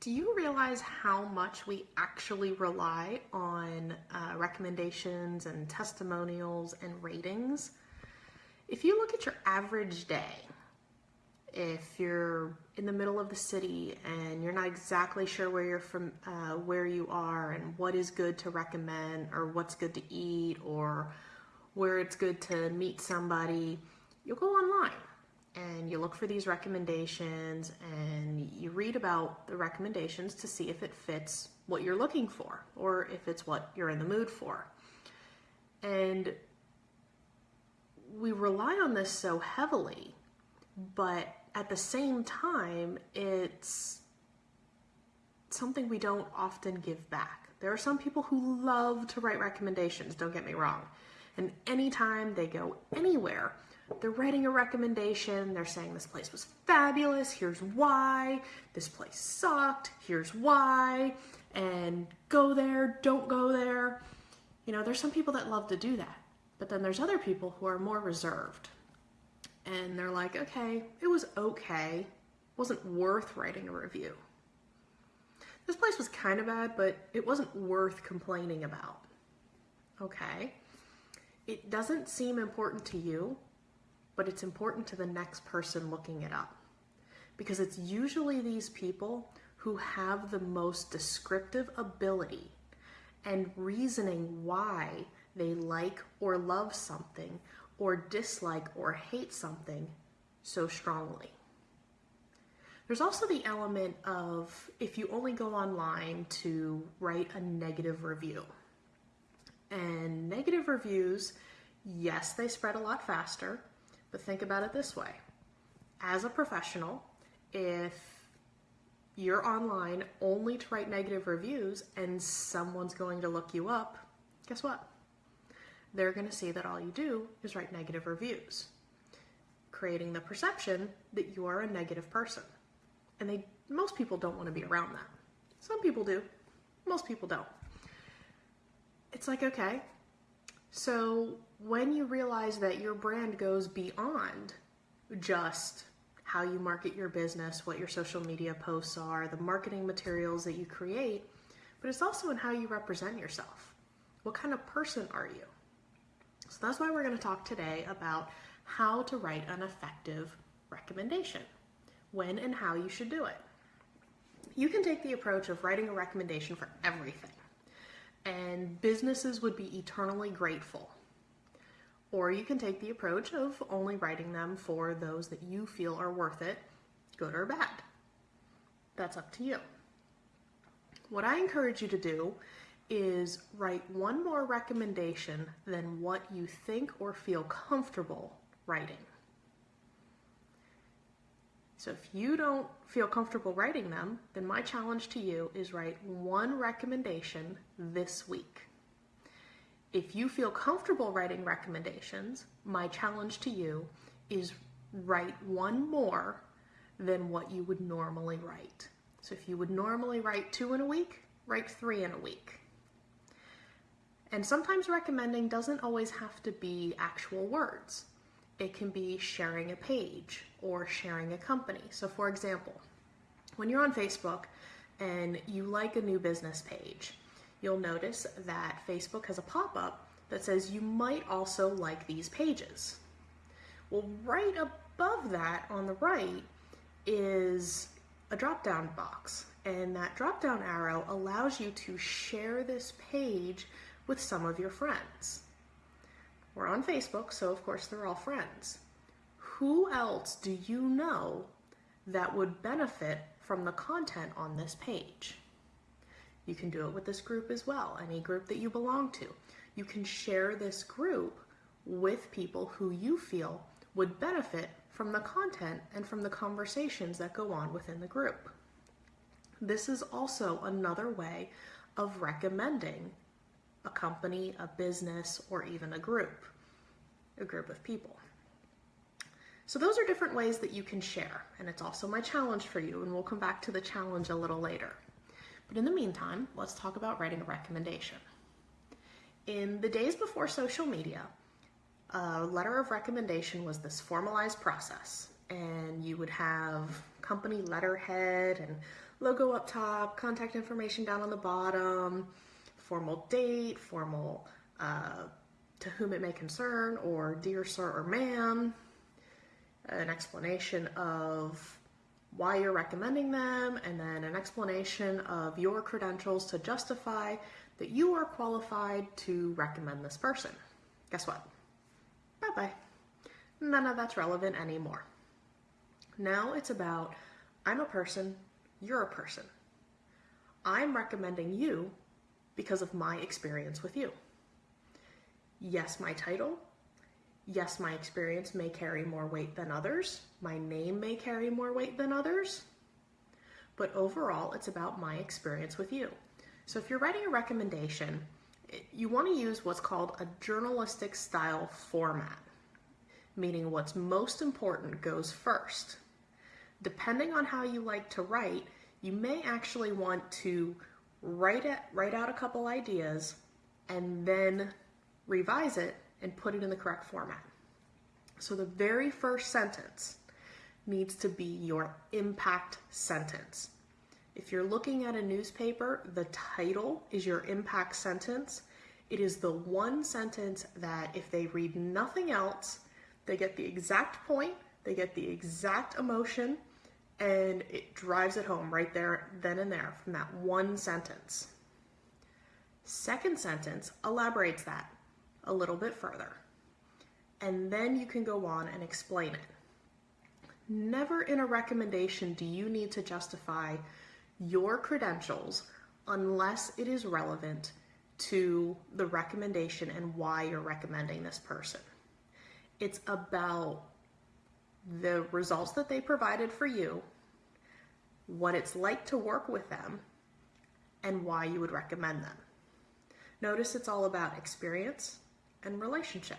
Do you realize how much we actually rely on uh, recommendations and testimonials and ratings? If you look at your average day, if you're in the middle of the city and you're not exactly sure where you're from, uh, where you are, and what is good to recommend, or what's good to eat, or where it's good to meet somebody, you'll go online look for these recommendations and you read about the recommendations to see if it fits what you're looking for or if it's what you're in the mood for. And we rely on this so heavily, but at the same time, it's something we don't often give back. There are some people who love to write recommendations, don't get me wrong. And anytime they go anywhere, they're writing a recommendation. They're saying this place was fabulous. Here's why. This place sucked. Here's why. And go there, don't go there. You know, there's some people that love to do that. But then there's other people who are more reserved. And they're like, okay, it was okay. It wasn't worth writing a review. This place was kind of bad, but it wasn't worth complaining about. Okay. It doesn't seem important to you, but it's important to the next person looking it up. Because it's usually these people who have the most descriptive ability and reasoning why they like or love something or dislike or hate something so strongly. There's also the element of if you only go online to write a negative review. And negative reviews, yes, they spread a lot faster, but think about it this way. As a professional, if you're online only to write negative reviews and someone's going to look you up, guess what? They're going to see that all you do is write negative reviews, creating the perception that you are a negative person. And they most people don't want to be around that. Some people do. Most people don't. It's like, okay, so when you realize that your brand goes beyond just how you market your business, what your social media posts are, the marketing materials that you create, but it's also in how you represent yourself. What kind of person are you? So that's why we're going to talk today about how to write an effective recommendation, when and how you should do it. You can take the approach of writing a recommendation for everything and businesses would be eternally grateful. Or you can take the approach of only writing them for those that you feel are worth it, good or bad. That's up to you. What I encourage you to do is write one more recommendation than what you think or feel comfortable writing. So if you don't feel comfortable writing them, then my challenge to you is write one recommendation this week. If you feel comfortable writing recommendations, my challenge to you is write one more than what you would normally write. So if you would normally write two in a week, write three in a week. And sometimes recommending doesn't always have to be actual words. It can be sharing a page or sharing a company. So for example, when you're on Facebook and you like a new business page, you'll notice that Facebook has a pop-up that says you might also like these pages. Well, right above that on the right is a drop-down box and that drop-down arrow allows you to share this page with some of your friends. We're on Facebook, so of course they're all friends. Who else do you know that would benefit from the content on this page? You can do it with this group as well, any group that you belong to. You can share this group with people who you feel would benefit from the content and from the conversations that go on within the group. This is also another way of recommending a company, a business, or even a group, a group of people. So those are different ways that you can share, and it's also my challenge for you, and we'll come back to the challenge a little later. But in the meantime, let's talk about writing a recommendation. In the days before social media, a letter of recommendation was this formalized process. and you would have company letterhead and logo up top, contact information down on the bottom, formal date, formal uh, to whom it may concern, or dear sir or ma'am, an explanation of why you're recommending them, and then an explanation of your credentials to justify that you are qualified to recommend this person. Guess what? Bye bye. None of that's relevant anymore. Now it's about I'm a person, you're a person. I'm recommending you because of my experience with you. Yes, my title. Yes, my experience may carry more weight than others. My name may carry more weight than others. But overall, it's about my experience with you. So if you're writing a recommendation, you want to use what's called a journalistic style format, meaning what's most important goes first. Depending on how you like to write, you may actually want to write it, write out a couple ideas and then revise it and put it in the correct format. So the very first sentence needs to be your impact sentence. If you're looking at a newspaper, the title is your impact sentence. It is the one sentence that if they read nothing else, they get the exact point, they get the exact emotion, and it drives it home right there, then and there, from that one sentence. Second sentence elaborates that a little bit further. And then you can go on and explain it. Never in a recommendation do you need to justify your credentials unless it is relevant to the recommendation and why you're recommending this person. It's about the results that they provided for you, what it's like to work with them, and why you would recommend them. Notice it's all about experience and relationship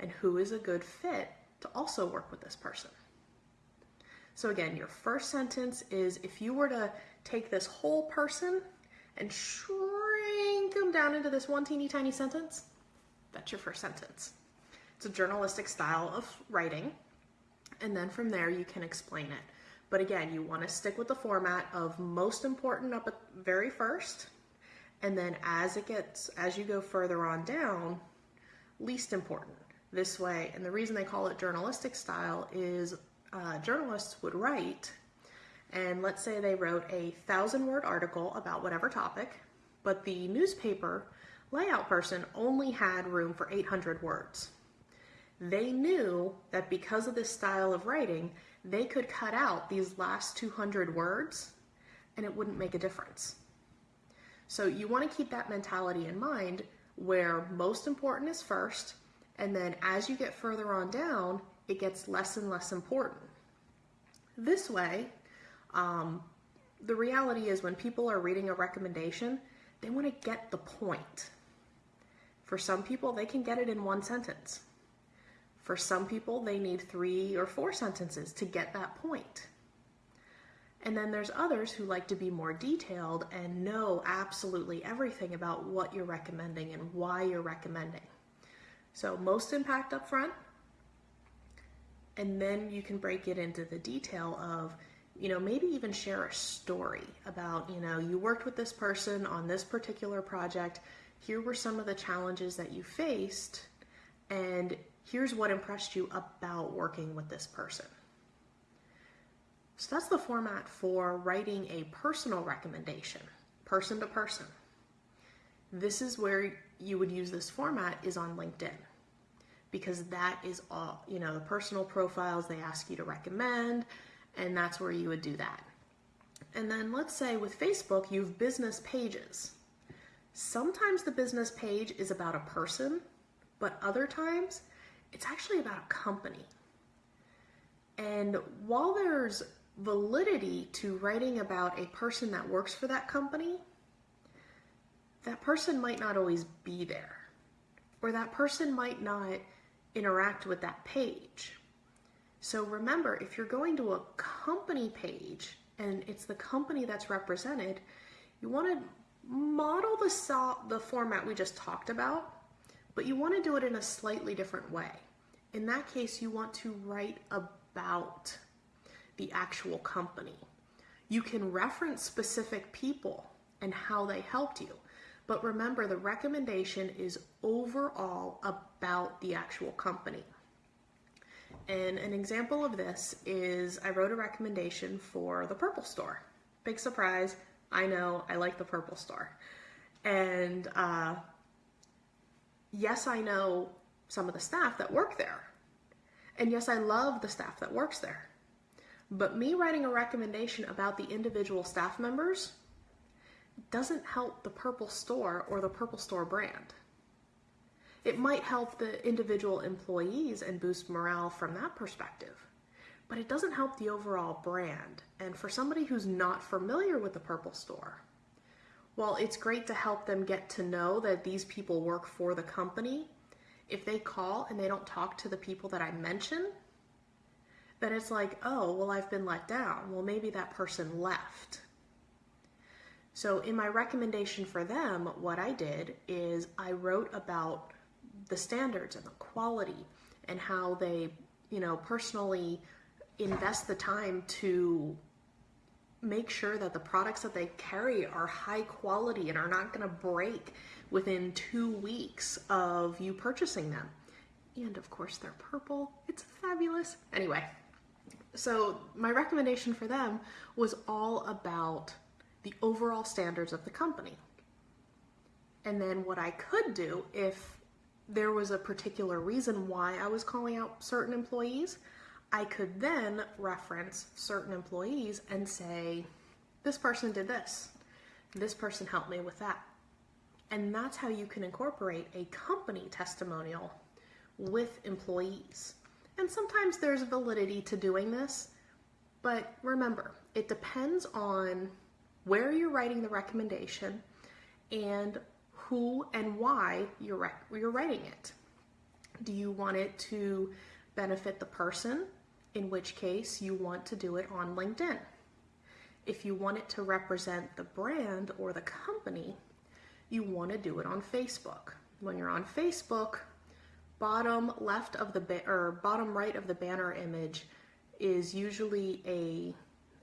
and who is a good fit to also work with this person. So again, your first sentence is if you were to take this whole person and shrink them down into this one teeny tiny sentence, that's your first sentence. It's a journalistic style of writing, and then from there you can explain it. But again, you want to stick with the format of most important up at very first, and then as it gets, as you go further on down, least important. This way, and the reason they call it journalistic style is uh, journalists would write, and let's say they wrote a thousand word article about whatever topic, but the newspaper layout person only had room for 800 words they knew that because of this style of writing, they could cut out these last 200 words and it wouldn't make a difference. So you want to keep that mentality in mind where most important is first, and then as you get further on down, it gets less and less important. This way, um, the reality is when people are reading a recommendation, they want to get the point. For some people, they can get it in one sentence. For some people, they need three or four sentences to get that point. And then there's others who like to be more detailed and know absolutely everything about what you're recommending and why you're recommending. So most impact up front, and then you can break it into the detail of, you know, maybe even share a story about, you know, you worked with this person on this particular project. Here were some of the challenges that you faced, and here's what impressed you about working with this person. So that's the format for writing a personal recommendation, person to person. This is where you would use this format is on LinkedIn because that is all, you know, the personal profiles they ask you to recommend, and that's where you would do that. And then let's say with Facebook, you've business pages. Sometimes the business page is about a person, but other times it's actually about a company. And while there's validity to writing about a person that works for that company, that person might not always be there, or that person might not interact with that page. So remember, if you're going to a company page and it's the company that's represented, you want to model the, the format we just talked about but you want to do it in a slightly different way. In that case, you want to write about the actual company. You can reference specific people and how they helped you. But remember, the recommendation is overall about the actual company. And an example of this is I wrote a recommendation for the Purple Store. Big surprise, I know I like the Purple Store. And uh, yes, I know some of the staff that work there. And yes, I love the staff that works there. But me writing a recommendation about the individual staff members doesn't help the Purple Store or the Purple Store brand. It might help the individual employees and boost morale from that perspective, but it doesn't help the overall brand. And for somebody who's not familiar with the Purple Store, while it's great to help them get to know that these people work for the company, if they call and they don't talk to the people that I mention, then it's like, oh, well, I've been let down. Well, maybe that person left. So, in my recommendation for them, what I did is I wrote about the standards and the quality and how they, you know, personally invest the time to make sure that the products that they carry are high quality and are not going to break within two weeks of you purchasing them. And of course, they're purple. It's fabulous. Anyway, so my recommendation for them was all about the overall standards of the company. And then what I could do if there was a particular reason why I was calling out certain employees, I could then reference certain employees and say, this person did this, this person helped me with that. And that's how you can incorporate a company testimonial with employees. And sometimes there's validity to doing this, but remember, it depends on where you're writing the recommendation and who and why you're, you're writing it. Do you want it to benefit the person? In which case, you want to do it on LinkedIn. If you want it to represent the brand or the company, you want to do it on Facebook. When you're on Facebook, bottom left of the or bottom right of the banner image is usually a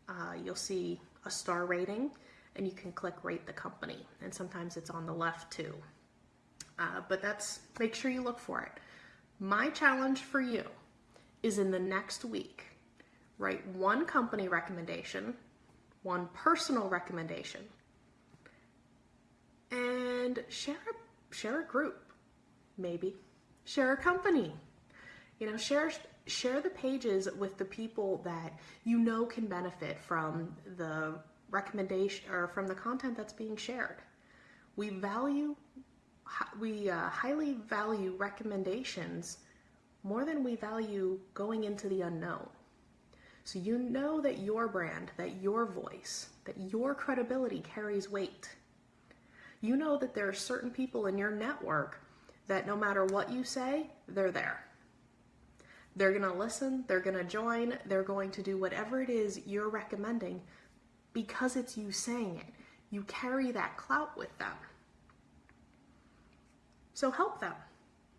uh, you'll see a star rating and you can click rate the company and sometimes it's on the left too uh, but that's make sure you look for it my challenge for you is in the next week. Write one company recommendation one personal recommendation and share a, share a group maybe. Share a company. You know share share the pages with the people that you know can benefit from the recommendation or from the content that's being shared. We value, we uh, highly value recommendations more than we value going into the unknown. So you know that your brand, that your voice, that your credibility carries weight. You know that there are certain people in your network that no matter what you say, they're there. They're going to listen, they're going to join, they're going to do whatever it is you're recommending because it's you saying it. You carry that clout with them. So help them.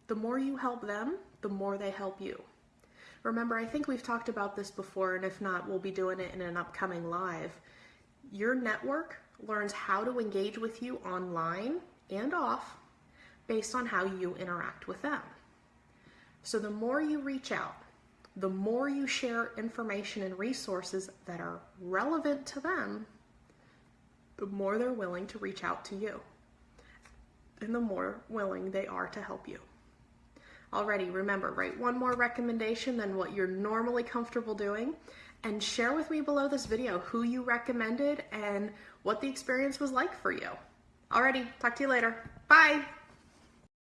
The more you help them, the more they help you. Remember, I think we've talked about this before, and if not, we'll be doing it in an upcoming live. Your network learns how to engage with you online and off based on how you interact with them. So the more you reach out, the more you share information and resources that are relevant to them, the more they're willing to reach out to you and the more willing they are to help you. Already, remember, write one more recommendation than what you're normally comfortable doing and share with me below this video who you recommended and what the experience was like for you. Alrighty, talk to you later. Bye!